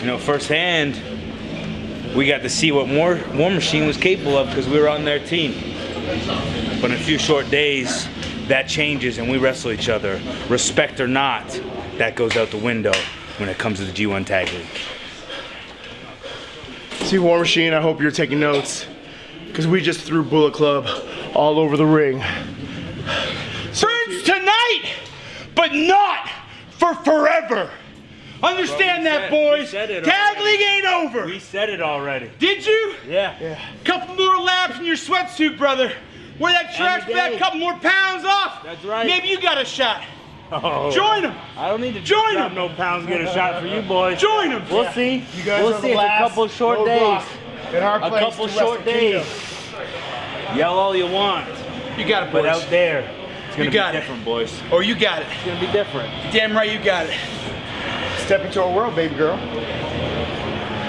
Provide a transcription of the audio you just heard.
you know, firsthand, we got to see what War, War Machine was capable of because we were on their team. But in a few short days, that changes and we wrestle each other. Respect or not, that goes out the window when it comes to the G1 Tag League. See, War Machine, I hope you're taking notes. Because we just threw Bullet Club all over the ring. Friends tonight, but not for forever. Understand Bro, we that, said- we boys. said it Tag already. league ain't over. We said it already. Did you? Yeah. Couple more laps in your sweatsuit, brother. Wear that trash bag, back, couple more pounds off. That's right. Maybe you got a shot. Oh. Join them. I don't need to Join them. no pounds get a shot for you boys. Join them. We'll see. You guys we'll are see. the It's a couple short roadblock days. In our A couple short Wrestle Kingdom. days. Yell all you want, You got it, but boys. out there, it's gonna You got be it. different, boys. It's Oh, you got it. It's gonna be different. Damn right you got it. Step into our world, baby girl.